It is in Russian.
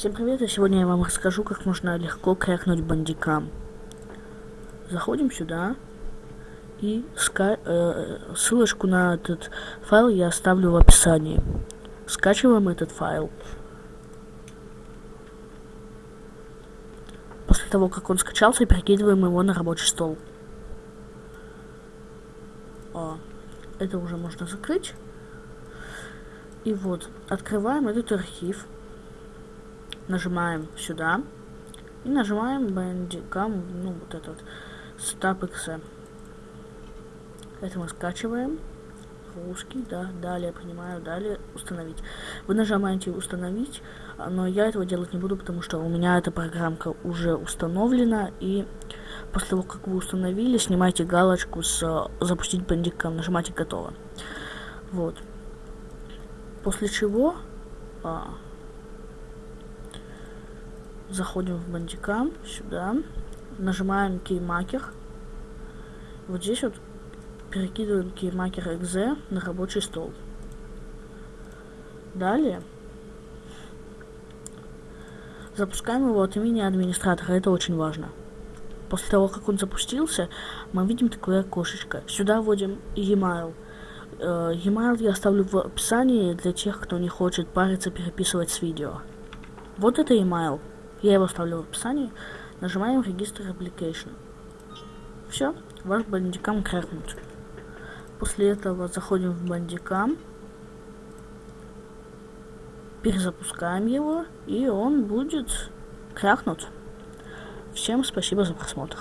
Всем привет, и сегодня я вам расскажу, как можно легко крякнуть бандикам. Заходим сюда, и ска э, ссылочку на этот файл я оставлю в описании. Скачиваем этот файл. После того, как он скачался, перекидываем его на рабочий стол. О, это уже можно закрыть. И вот, открываем этот архив нажимаем сюда и нажимаем Bandicam, ну вот этот StopXE. Это мы скачиваем. Русский, да, далее, понимаю, далее установить. Вы нажимаете установить, но я этого делать не буду, потому что у меня эта программка уже установлена, и после того, как вы установили, снимайте галочку с запустить бандикам, нажимайте готово. Вот. После чего а, заходим в бандикам, сюда, нажимаем кеймакер. Вот здесь вот перекидываем кеймакер exe на рабочий стол. Далее запускаем его от имени администратора, это очень важно. После того, как он запустился, мы видим такое окошечко. Сюда вводим e-mail. Э, e-mail я оставлю в описании для тех, кто не хочет париться переписывать с видео. Вот это e-mail. Я его оставлю в описании. Нажимаем регистр application. Все, ваш бандикам крякнут. После этого заходим в бандикам. Перезапускаем его, и он будет крякнут. Всем спасибо за просмотр.